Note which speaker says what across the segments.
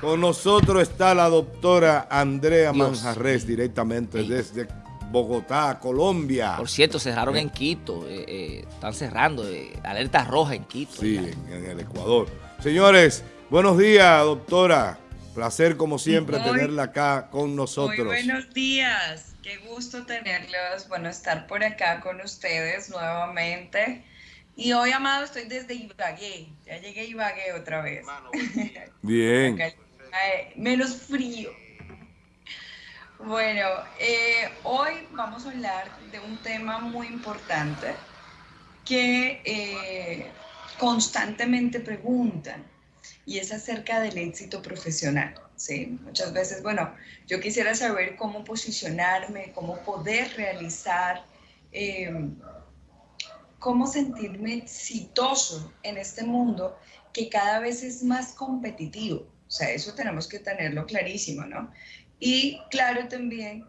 Speaker 1: Con nosotros está la doctora Andrea Manjarres, directamente desde Bogotá, Colombia.
Speaker 2: Por cierto, cerraron en Quito, eh, eh, están cerrando, eh, alerta roja en Quito.
Speaker 1: Sí, en, el Ecuador. Señores, buenos días, doctora. Placer, como siempre, tenerla acá con nosotros. Muy
Speaker 3: buenos días. Qué gusto tenerlos. Bueno, estar por acá con ustedes nuevamente. Y hoy, Amado, estoy desde Ibagué. Ya llegué a Ibagué otra vez.
Speaker 1: Bien.
Speaker 3: menos frío. Bueno, eh, hoy vamos a hablar de un tema muy importante que eh, constantemente preguntan y es acerca del éxito profesional. ¿sí? Muchas veces, bueno, yo quisiera saber cómo posicionarme, cómo poder realizar, em, cómo sentirme exitoso en este mundo que cada vez es más competitivo. O sea, eso tenemos que tenerlo clarísimo, ¿no? Y claro también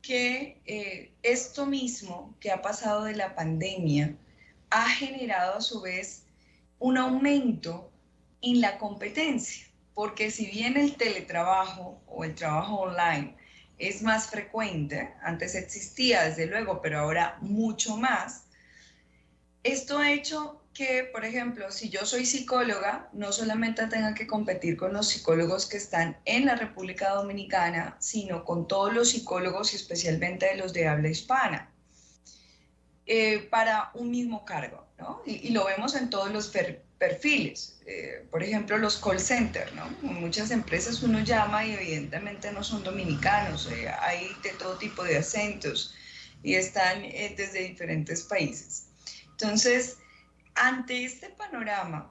Speaker 3: que eh, esto mismo que ha pasado de la pandemia ha generado a su vez un aumento en la competencia, porque si bien el teletrabajo o el trabajo online es más frecuente, antes existía desde luego, pero ahora mucho más, esto ha hecho que, por ejemplo, si yo soy psicóloga, no solamente tenga que competir con los psicólogos que están en la República Dominicana, sino con todos los psicólogos y especialmente los de habla hispana, eh, para un mismo cargo, ¿no? Y, lo vemos en todos los perfiles, eh, por ejemplo, los call centers, ¿no? En muchas empresas uno llama y evidentemente no son dominicanos, eh, hay de todo tipo de acentos y están desde diferentes países. Entonces, ante este panorama,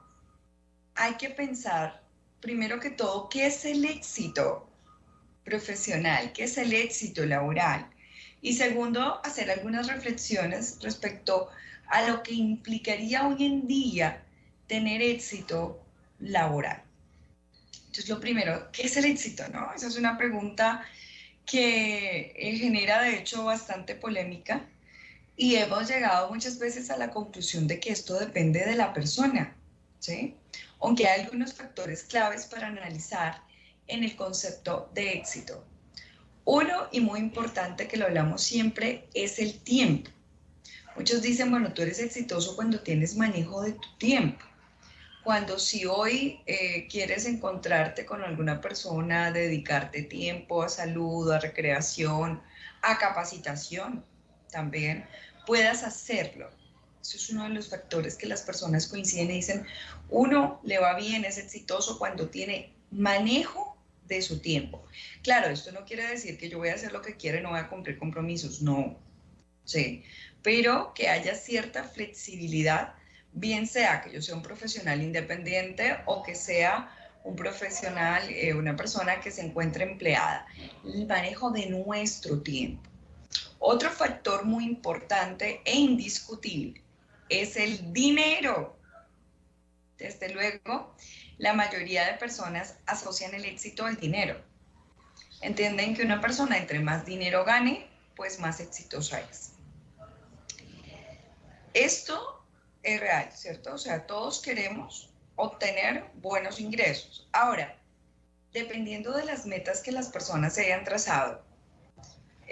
Speaker 3: hay que pensar, primero que todo, qué es el éxito profesional, qué es el éxito laboral. Y segundo, hacer algunas reflexiones respecto a lo que implicaría hoy en día tener éxito laboral. Entonces, lo primero, ¿qué es el éxito? No? Esa es una pregunta que eh, genera, de hecho, bastante polémica y hemos llegado muchas veces a la conclusión de que esto depende de la persona, ¿sí? Aunque hay algunos factores claves para analizar en el concepto de éxito. Uno, y muy importante que lo hablamos siempre, es el tiempo. Muchos dicen, bueno, tú eres exitoso cuando tienes manejo de tu tiempo. Cuando si hoy eh, quieres encontrarte con alguna persona, dedicarte tiempo a salud, a recreación, a capacitación, también puedas hacerlo. Eso es uno de los factores que las personas coinciden y dicen, uno le va bien, es exitoso cuando tiene manejo de su tiempo. Claro, esto no quiere decir que yo voy a hacer lo que quiera y no voy a cumplir compromisos, no. Sí, pero que haya cierta flexibilidad, bien sea que yo sea un profesional independiente o que sea un profesional, eh, una persona que se encuentre empleada. El manejo de nuestro tiempo. Otro factor muy importante e indiscutible es el dinero. Desde luego, la mayoría de personas asocian el éxito al dinero. Entienden que una persona entre más dinero gane, pues más exitosa es. Esto es real, ¿cierto? O sea, todos queremos obtener buenos ingresos. Ahora, dependiendo de las metas que las personas se hayan trazado,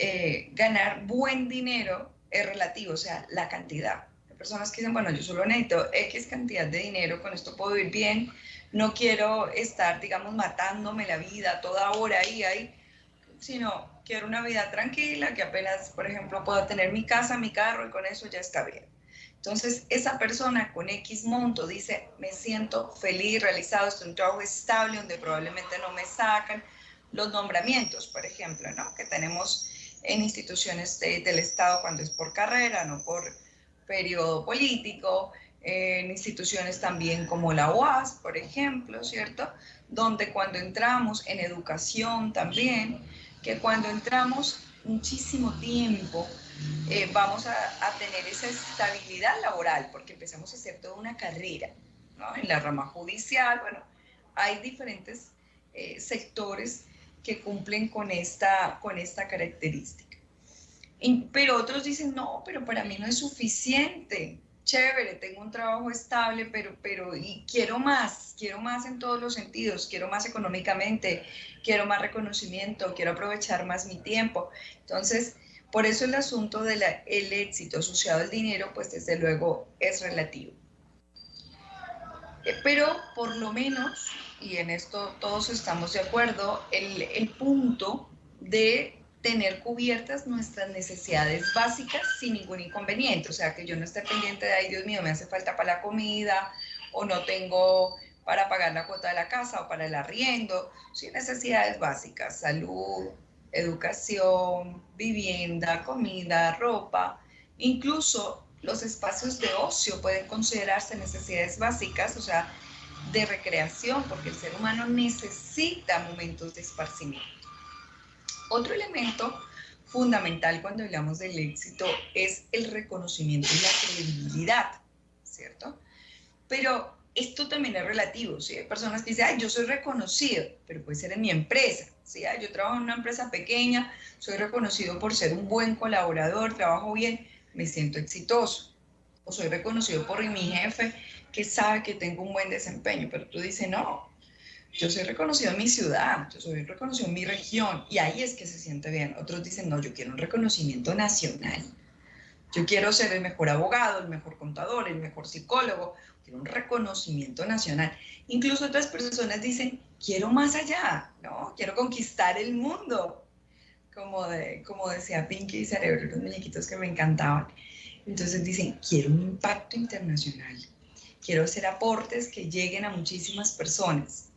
Speaker 3: eh, ganar buen dinero es relativo, o sea, la cantidad. Hay personas que dicen, bueno, yo solo necesito X cantidad de dinero, con esto puedo vivir bien, no quiero estar, digamos, matándome la vida toda hora ahí, ahí, sino quiero una vida tranquila, que apenas, por ejemplo, pueda tener mi casa, mi carro y con eso ya está bien. Entonces, esa persona con X monto dice, me siento feliz, realizado, estoy en un trabajo estable donde probablemente no me sacan los nombramientos, por ejemplo, ¿no? Que tenemos en instituciones del Estado cuando es por carrera, no por periodo político, en instituciones también como la UAS, por ejemplo, ¿cierto? Donde cuando entramos en educación también, que cuando entramos muchísimo tiempo, eh, vamos a, tener esa estabilidad laboral, porque empezamos a hacer toda una carrera, ¿no? En la rama judicial, bueno, hay diferentes eh, sectores que cumplen con esta, con esta característica. pero otros dicen, no, pero para mí no es suficiente. chévere, tengo un trabajo estable, pero, pero quiero más, quiero más en todos los sentidos, quiero más económicamente, quiero más reconocimiento, quiero aprovechar más mi tiempo. Entonces, por eso el asunto del éxito asociado al dinero, pues desde luego es relativo. Eh, pero por lo menos, y en esto todos estamos de acuerdo, el, el punto de tener cubiertas nuestras necesidades básicas sin ningún inconveniente. O sea, que yo no esté pendiente de, ay Dios mío, me hace falta para la comida o no tengo para pagar la cuota de la casa o para el arriendo. Sin necesidades básicas, salud, educación, vivienda, comida, ropa. Incluso los espacios de ocio pueden considerarse necesidades básicas, o sea, de recreación, porque el ser humano necesita momentos de esparcimiento. Otro elemento fundamental cuando hablamos del éxito es el reconocimiento y la credibilidad, ¿cierto? Pero esto también es relativo, ¿sí? Hay personas que dicen, ay, yo soy reconocido, pero puede ser en mi empresa, ¿sí? yo trabajo en una empresa pequeña, soy reconocido por ser un buen colaborador, trabajo bien, me siento exitoso. O soy reconocido por mi jefe que sabe que tengo un buen desempeño, pero tú dices, no, yo soy reconocido en mi ciudad, yo soy reconocido en mi región y ahí es que se siente bien. Otros dicen, no, yo quiero un reconocimiento nacional. Yo quiero ser el mejor abogado, el mejor contador, el mejor psicólogo, quiero un reconocimiento nacional. Incluso otras personas dicen, quiero más allá, ¿no? Quiero conquistar el mundo, como, de, como decía Pinky y Cerebro, los muñequitos que me encantaban. Entonces dicen, quiero un impacto internacional, quiero hacer aportes que lleguen a muchísimas personas.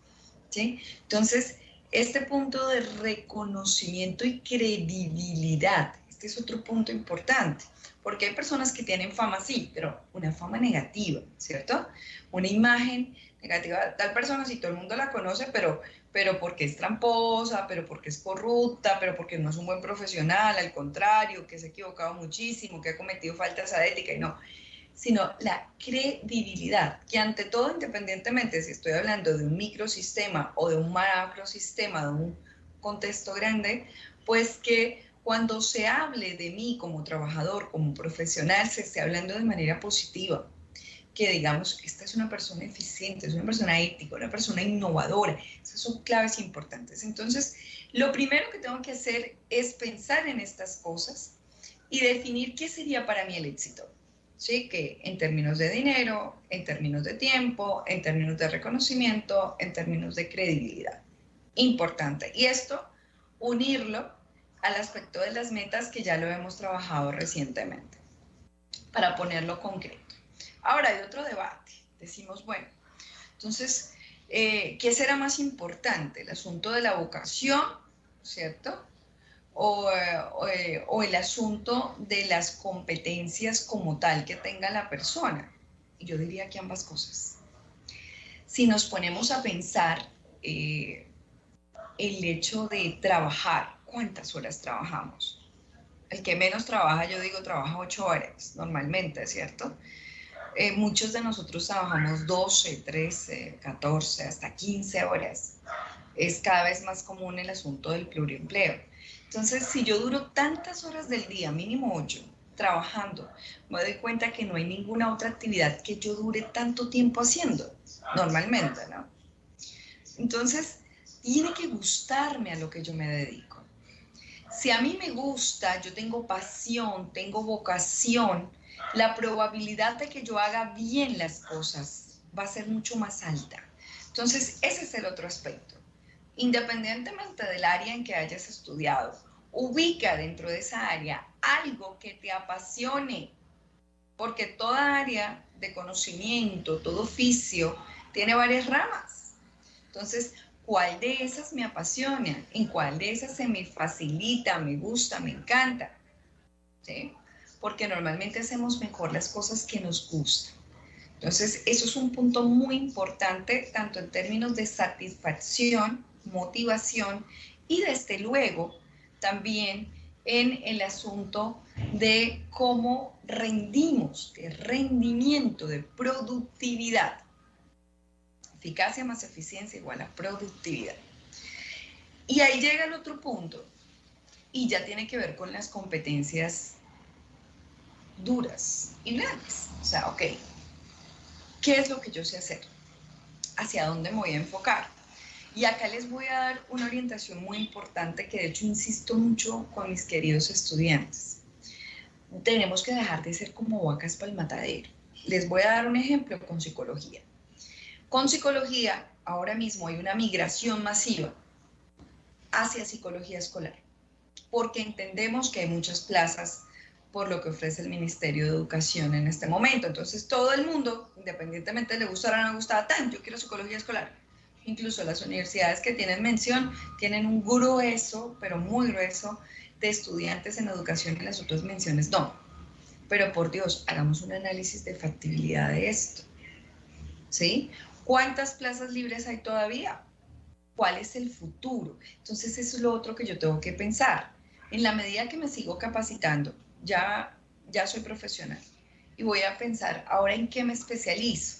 Speaker 3: Entonces, este punto de reconocimiento y credibilidad, este es otro punto importante, porque hay personas que tienen fama, sí, pero una fama negativa, ¿cierto? Una imagen negativa, tal persona, si todo el mundo la conoce, pero, pero porque es tramposa, pero porque es corrupta, pero porque no es un buen profesional, al contrario, que se ha equivocado muchísimo, que ha cometido faltas a ética y no sino la credibilidad, que ante todo, independientemente si estoy hablando de un microsistema o de un macrosistema, de un contexto grande, pues que cuando se hable de mí como trabajador, como profesional, se esté hablando de manera positiva, que digamos, esta es una persona eficiente, es una persona ética, una persona innovadora, esas son claves importantes. Entonces, lo primero que tengo que hacer es pensar en estas cosas y definir qué sería para mí el éxito. ¿sí? Que en términos de dinero, en términos de tiempo, en términos de reconocimiento, en términos de credibilidad. Importante. Y esto, unirlo al aspecto de las metas que ya lo hemos trabajado recientemente, para ponerlo concreto. Ahora hay otro debate. Decimos, bueno, entonces, eh, ¿qué será más importante? ¿El asunto de la vocación, cierto? Eh, o, el asunto de las competencias como tal que tenga la persona. Yo diría que ambas cosas. Si nos ponemos a pensar eh, el hecho de trabajar, ¿cuántas horas trabajamos? El que menos trabaja, yo digo, trabaja ocho horas normalmente, ¿cierto? Eh, muchos de nosotros trabajamos 12, 13, 14, hasta 15 horas. Es cada vez más común el asunto del pluriempleo. Entonces, si yo duro tantas horas del día, mínimo ocho, trabajando, me doy cuenta que no hay ninguna otra actividad que yo dure tanto tiempo haciendo, normalmente, ¿no? Entonces, tiene que gustarme a lo que yo me dedico. Si a mí me gusta, yo tengo pasión, tengo vocación, la probabilidad de que yo haga bien las cosas va a ser mucho más alta. Entonces, ese es el otro aspecto independientemente del área en que hayas estudiado, ubica dentro de esa área algo que te apasione, porque toda área de conocimiento, todo oficio, tiene varias ramas. Entonces, ¿cuál de esas me apasiona? ¿En cuál de esas se me facilita, me gusta, me encanta? ¿Sí? Porque normalmente hacemos mejor las cosas que nos gustan. Entonces, eso es un punto muy importante, tanto en términos de satisfacción motivación y desde luego también en el asunto de cómo rendimos, de rendimiento, de productividad. Eficacia más eficiencia igual a productividad. Y ahí llega el otro punto, y ya tiene que ver con las competencias duras y grandes. O sea, ok, ¿qué es lo que yo sé hacer? ¿Hacia dónde me voy a enfocar? Y acá les voy a dar una orientación muy importante que de hecho insisto mucho con mis queridos estudiantes. Tenemos que dejar de ser como vacas para el matadero. Les voy a dar un ejemplo con psicología. Con psicología, ahora mismo hay una migración masiva hacia psicología escolar, porque entendemos que hay muchas plazas por lo que ofrece el Ministerio de Educación en este momento. Entonces, todo el mundo, independientemente le gustara o no le gustara, tan, yo quiero psicología escolar. Incluso las universidades que tienen mención tienen un grueso, pero muy grueso, de estudiantes en educación y las otras menciones no. Pero por Dios, hagamos un análisis de factibilidad de esto. ¿Sí? ¿Cuántas plazas libres hay todavía? ¿Cuál es el futuro? Entonces, eso es lo otro que yo tengo que pensar. En la medida que me sigo capacitando, ya, ya soy profesional y voy a pensar ahora en qué me especializo,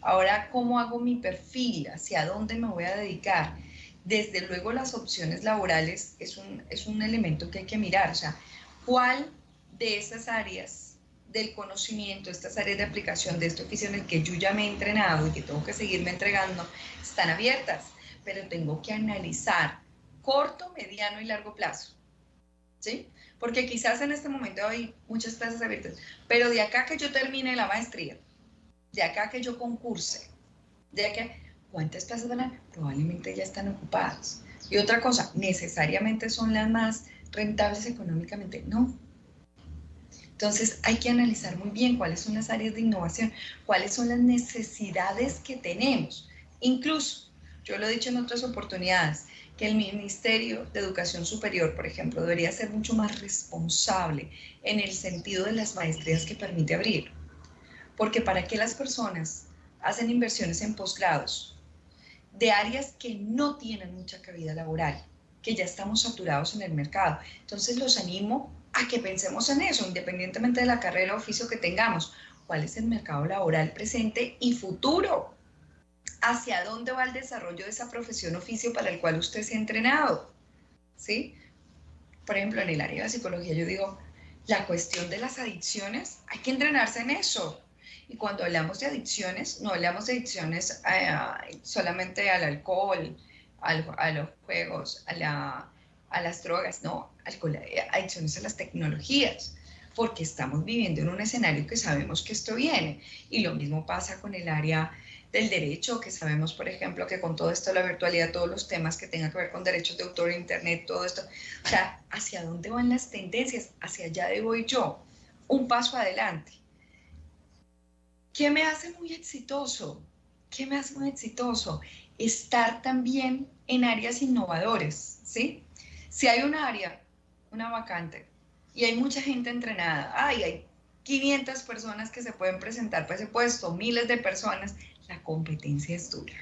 Speaker 3: ahora cómo hago mi perfil, hacia dónde me voy a dedicar. Desde luego las opciones laborales es un, es un elemento que hay que mirar, o sea, cuál de esas áreas del conocimiento, estas áreas de aplicación de este oficio en el que yo ya me he entrenado y que tengo que seguirme entregando, están abiertas, pero tengo que analizar corto, mediano y largo plazo. ¿Sí? porque quizás en este momento hay muchas plazas abiertas, pero de acá que yo termine la maestría, de acá que yo concurse, de acá, ¿cuántas plazas van a Probablemente ya están ocupadas. Y otra cosa, ¿necesariamente son las más rentables económicamente? No. Entonces hay que analizar muy bien cuáles son las áreas de innovación, cuáles son las necesidades que tenemos. Incluso, yo lo he dicho en otras oportunidades, que el Ministerio de Educación Superior, por ejemplo, debería ser mucho más responsable en el sentido de las maestrías que permite abrir. Porque para qué las personas hacen inversiones en posgrados de áreas que no tienen mucha cabida laboral, que ya estamos saturados en el mercado. Entonces los animo que pensemos en eso, independientemente de la carrera o oficio que tengamos. ¿Cuál es el mercado laboral presente y futuro? hacia dónde va el desarrollo de esa profesión oficio para el cual usted se ha entrenado. ¿Sí? Por ejemplo, en el área de psicología yo digo, la cuestión de las adicciones, hay que entrenarse en eso. Y cuando hablamos de adicciones, no hablamos de adicciones eh, solamente al alcohol, a los juegos, a, a las drogas, no, adicciones a las tecnologías, porque estamos viviendo en un escenario que sabemos que esto viene. Y lo mismo pasa con el área del derecho, que sabemos, por ejemplo, que con todo esto, la virtualidad, todos los temas que tengan que ver con derechos de autor, internet, todo esto, o sea, ¿hacia dónde van las tendencias? Hacia allá de voy yo, un paso adelante. ¿Qué me hace muy exitoso? ¿Qué me hace muy exitoso? Estar también en áreas innovadoras, ¿sí? Si hay un área, una vacante, y hay mucha gente entrenada, ay, hay 500 personas que se pueden presentar para ese puesto, miles de personas, la competencia es dura.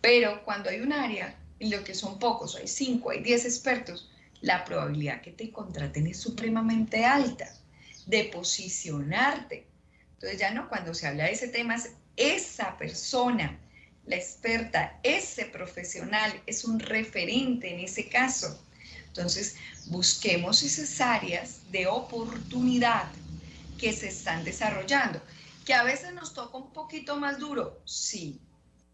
Speaker 3: Pero cuando hay un área en lo que son pocos, hay 5, hay 10 expertos, la probabilidad que te contraten es supremamente alta de posicionarte. Entonces ya no, cuando se habla de ese tema, es esa persona, la experta, ese profesional es un referente en ese caso. Entonces, busquemos esas áreas de oportunidad que se están desarrollando que a veces nos toca un poquito más duro, sí,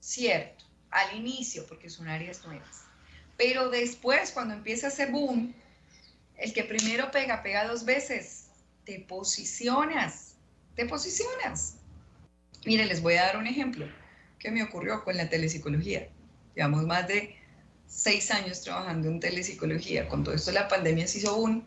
Speaker 3: cierto, al inicio, porque son áreas nuevas. Pero después, cuando empieza ese boom, el que primero pega, pega dos veces, te posicionas, te posicionas. Mire, les voy a dar un ejemplo que me ocurrió con la telepsicología. Llevamos más de seis años trabajando en telepsicología. Con todo esto la pandemia se hizo boom.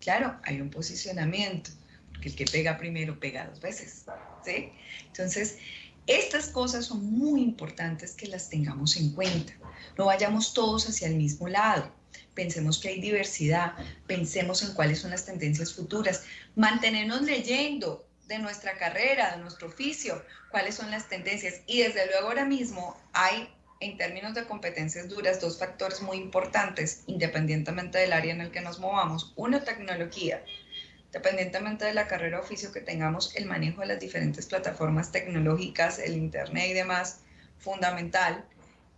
Speaker 3: Claro, hay un posicionamiento porque el que pega primero pega dos veces, ¿sí? Entonces, estas cosas son muy importantes que las tengamos en cuenta. No vayamos todos hacia el mismo lado. Pensemos que hay diversidad, pensemos en cuáles son las tendencias futuras, mantenernos leyendo de nuestra carrera, de nuestro oficio, cuáles son las tendencias. Y desde luego ahora mismo hay, en términos de competencias duras, dos factores muy importantes, independientemente del área en el que nos movamos. Uno, tecnología dependientemente de la carrera o oficio que tengamos, el manejo de las diferentes plataformas tecnológicas, el Internet y demás, fundamental.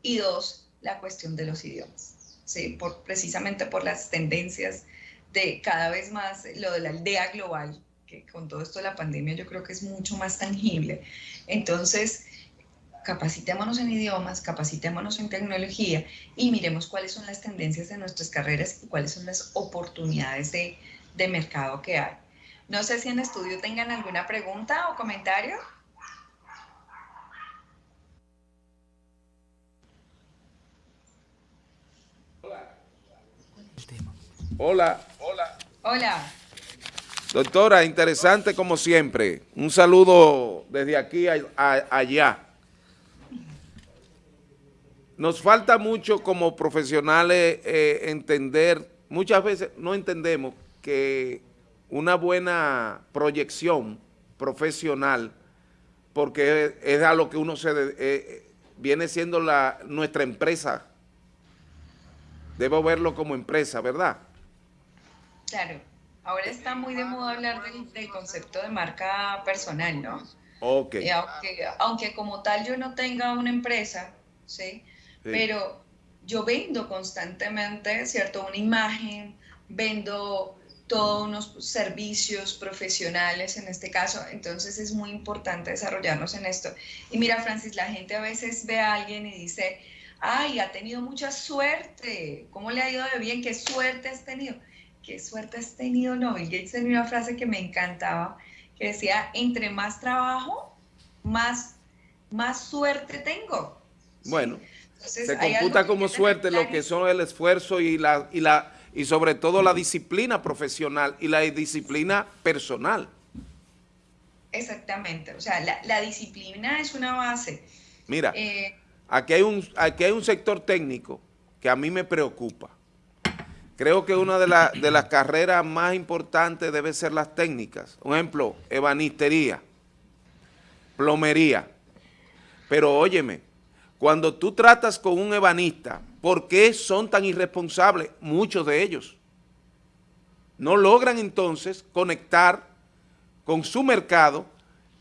Speaker 3: Y dos, la cuestión de los idiomas, ¿sí? precisamente por las tendencias de cada vez más lo de la aldea global, que con todo esto de la pandemia yo creo que es mucho más tangible. Entonces, capacitémonos en idiomas, capacitémonos en tecnología y miremos cuáles son las tendencias de nuestras carreras y cuáles son las oportunidades de, de mercado que hay. No sé si en estudio tengan alguna pregunta o comentario.
Speaker 4: Hola. Hola.
Speaker 3: Hola.
Speaker 4: Doctora, interesante como siempre. Un saludo desde aquí allá. Nos falta mucho como profesionales eh, entender, muchas veces no entendemos que una buena proyección profesional, porque es a lo que uno se eh, viene siendo la, nuestra empresa. Debo verlo como empresa, ¿verdad?
Speaker 3: Claro. Ahora está muy de moda hablar del, concepto de marca personal, ¿no?
Speaker 4: Ok.
Speaker 3: aunque, aunque, como tal yo no tenga una empresa, ¿sí? Pero yo vendo constantemente, ¿cierto? Una imagen, vendo todos unos servicios profesionales en este caso, entonces es muy importante desarrollarnos en esto. Y mira, Francis, la gente a veces ve a alguien y dice, ay, ha tenido mucha suerte, ¿cómo le ha ido de bien? ¿Qué suerte has tenido? ¿Qué suerte has tenido? No, Bill Gates tenía una frase que me encantaba, que decía, entre más trabajo, más, más suerte tengo.
Speaker 4: Bueno, se computa como suerte lo que son el esfuerzo y la, y la y sobre todo la disciplina profesional y la disciplina personal.
Speaker 3: Exactamente, o sea, la, disciplina es una base.
Speaker 4: Mira, eh, aquí, hay un, aquí hay un sector técnico que a mí me preocupa. Creo que una de, las carreras más importantes debe ser las técnicas. Un ejemplo, ebanistería, plomería. Pero óyeme, cuando tú tratas con un ebanista, ¿por qué son tan irresponsables muchos de ellos? No logran entonces conectar con su mercado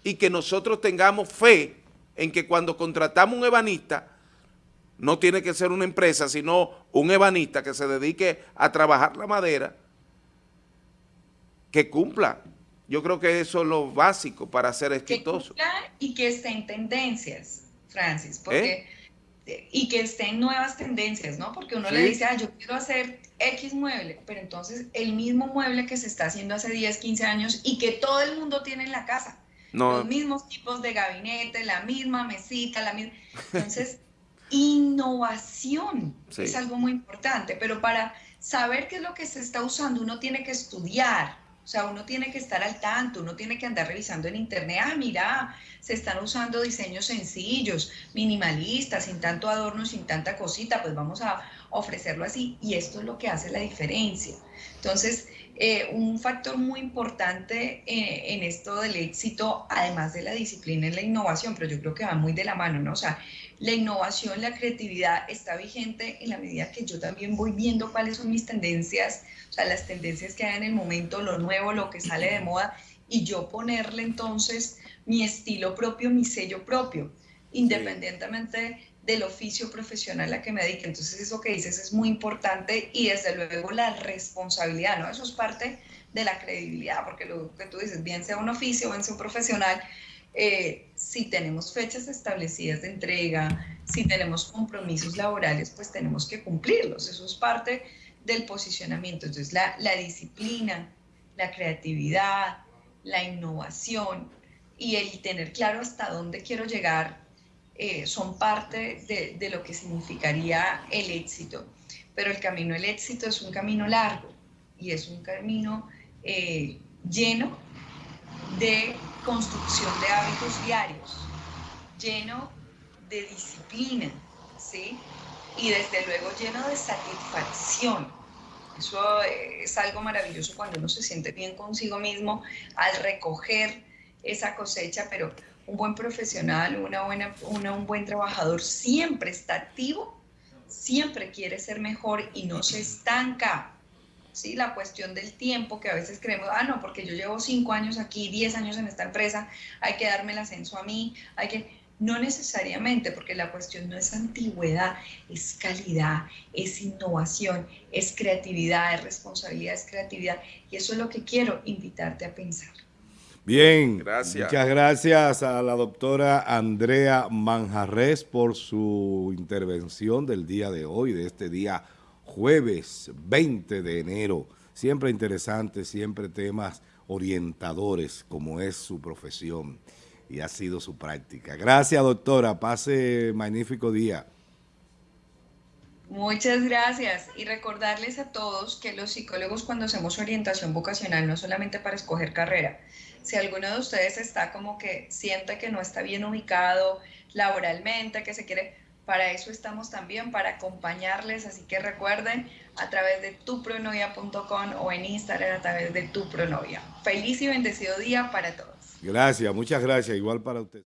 Speaker 4: y que nosotros tengamos fe en que cuando contratamos un ebanista, no tiene que ser una empresa, sino un ebanista que se dedique a trabajar la madera, que cumpla. Yo creo que eso es lo básico para ser exitoso.
Speaker 3: Que cumpla y que esté en tendencias. Francis, porque... Y que estén nuevas tendencias, ¿no? Porque uno le dice, ah, yo quiero hacer X mueble, pero entonces el mismo mueble que se está haciendo hace 10, 15 años y que todo el mundo tiene en la casa. Los mismos tipos de gabinete, la misma mesita, la misma... Entonces, innovación es algo muy importante, pero para saber qué es lo que se está usando, uno tiene que estudiar, o sea, uno tiene que estar al tanto, uno tiene que andar revisando en internet, ah, mira, se están usando diseños sencillos, minimalistas, sin tanto adorno, sin tanta cosita, pues vamos a ofrecerlo así. Y esto es lo que hace la diferencia. Entonces, eh, un factor muy importante eh, en esto del éxito, además de la disciplina, es la innovación, pero yo creo que va muy de la mano, ¿no? O sea, la innovación, la creatividad está vigente en la medida que yo también voy viendo cuáles son mis tendencias, o sea, las tendencias que hay en el momento, lo nuevo, lo que sale de moda, y yo ponerle entonces mi estilo propio, mi sello propio, independientemente del oficio profesional a que me dedique. Entonces eso que dices es muy importante y desde luego la responsabilidad, ¿no? Eso es parte de la credibilidad, porque lo que tú dices, bien sea un oficio, bien sea un profesional, eh, si tenemos fechas establecidas de entrega, si tenemos compromisos laborales, pues tenemos que cumplirlos. Eso es parte del posicionamiento. Entonces, la, disciplina, la creatividad, la innovación y el tener claro hasta dónde quiero llegar eh, son parte de, lo que significaría el éxito. Pero el camino del éxito es un camino largo y es un camino eh, lleno de construcción de hábitos diarios, lleno de disciplina, ¿sí? Y desde luego lleno de satisfacción. Eso es algo maravilloso cuando uno se siente bien consigo mismo al recoger esa cosecha, pero un buen profesional, una buena, un buen trabajador siempre está activo, siempre quiere ser mejor y no se estanca. ¿sí? La cuestión del tiempo, que a veces creemos, ah, no, porque yo llevo cinco años aquí, diez años en esta empresa, hay que darme el ascenso a mí, hay que... No necesariamente, porque la cuestión no es antigüedad, es calidad, es innovación, es creatividad, es responsabilidad, es creatividad. Y eso es lo que quiero invitarte a pensar.
Speaker 1: Bien,
Speaker 4: gracias.
Speaker 1: muchas gracias a la doctora Andrea Manjarres por su intervención del día de hoy, de este día jueves 20 de enero. Siempre interesante, siempre temas orientadores, como es su profesión y ha sido su práctica. Gracias, doctora. Pase magnífico día.
Speaker 3: Muchas gracias y recordarles a todos que los psicólogos cuando hacemos orientación vocacional no solamente para escoger carrera, si alguno de ustedes está como que siente que no está bien ubicado laboralmente, que se quiere, para eso estamos también, para acompañarles, así que recuerden a través de tupronovia.com o en Instagram a través de tupronovia. Feliz y bendecido día para todos.
Speaker 1: Gracias, muchas gracias, igual para usted.